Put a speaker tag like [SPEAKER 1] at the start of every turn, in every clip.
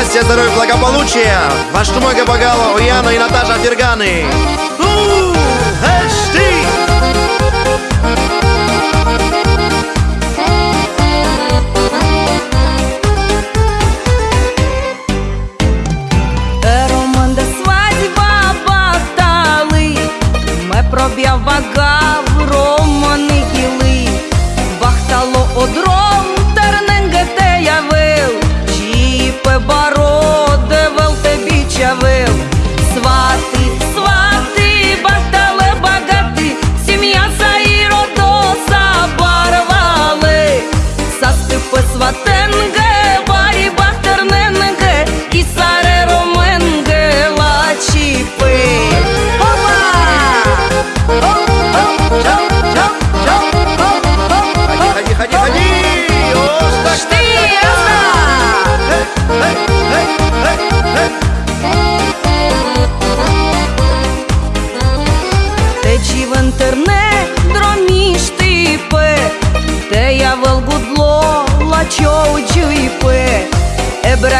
[SPEAKER 1] счастья, здоровья, благополучия. Ваш Тумага Багала, Уяна и Наташа Ферганы. У, эш ты!
[SPEAKER 2] Роман свадьба батали, ме проб'яв багав романи гіли, бахтало одром, Свати, сваты, баталы, богаты, семья Саїро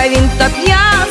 [SPEAKER 2] він так я,